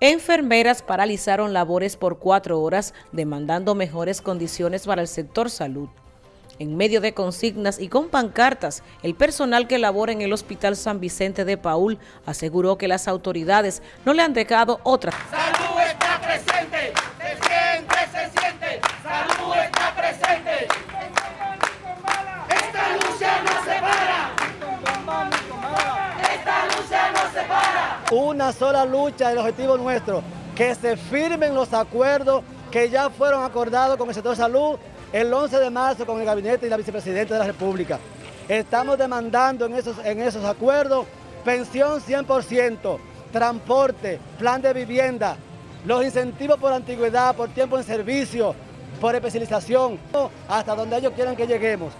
Enfermeras paralizaron labores por cuatro horas demandando mejores condiciones para el sector salud. En medio de consignas y con pancartas, el personal que labora en el Hospital San Vicente de Paul aseguró que las autoridades no le han dejado otra. ¡Salud está presente! ¡Se siente, se siente! ¡Salud está presente! ¡Esta lucha no se para! ¡Esta lucha no se para! Una sola lucha, el objetivo nuestro, que se firmen los acuerdos que ya fueron acordados con el sector salud el 11 de marzo con el gabinete y la vicepresidenta de la República. Estamos demandando en esos, en esos acuerdos pensión 100%, transporte, plan de vivienda, los incentivos por antigüedad, por tiempo en servicio, por especialización, hasta donde ellos quieran que lleguemos.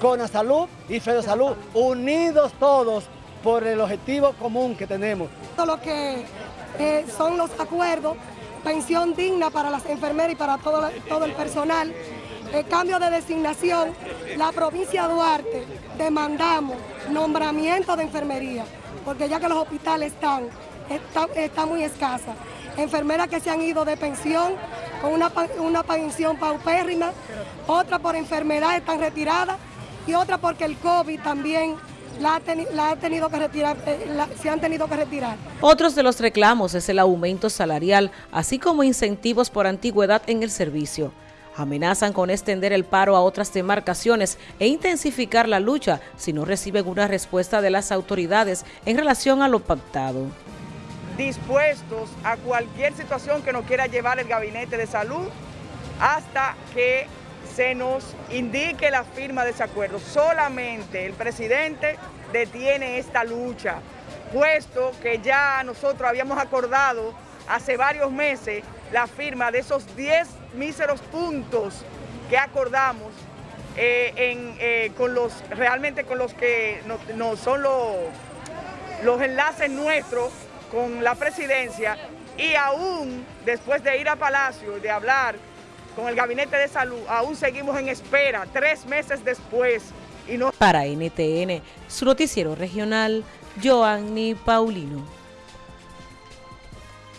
Con la salud y Salud, unidos todos por el objetivo común que tenemos. Todo lo que eh, son los acuerdos, pensión digna para las enfermeras y para todo, todo el personal, el cambio de designación, la provincia de Duarte demandamos nombramiento de enfermería, porque ya que los hospitales están, está, muy escasa. Enfermeras que se han ido de pensión con una, una pensión paupérrima, otra por enfermedad están retiradas y otra porque el COVID también la ha, tenido que retirar, eh, se han tenido que retirar. Otros de los reclamos es el aumento salarial, así como incentivos por antigüedad en el servicio. Amenazan con extender el paro a otras demarcaciones e intensificar la lucha si no reciben una respuesta de las autoridades en relación a lo pactado. Dispuestos a cualquier situación que nos quiera llevar el Gabinete de Salud hasta que se nos indique la firma de ese acuerdo. Solamente el presidente detiene esta lucha, puesto que ya nosotros habíamos acordado hace varios meses la firma de esos 10 míseros puntos que acordamos eh, eh, con los, realmente con los que no, son los, los enlaces nuestros con la presidencia y aún después de ir a Palacio, de hablar con el Gabinete de Salud, aún seguimos en espera, tres meses después. Y no... Para NTN, su noticiero regional, Joanny Paulino.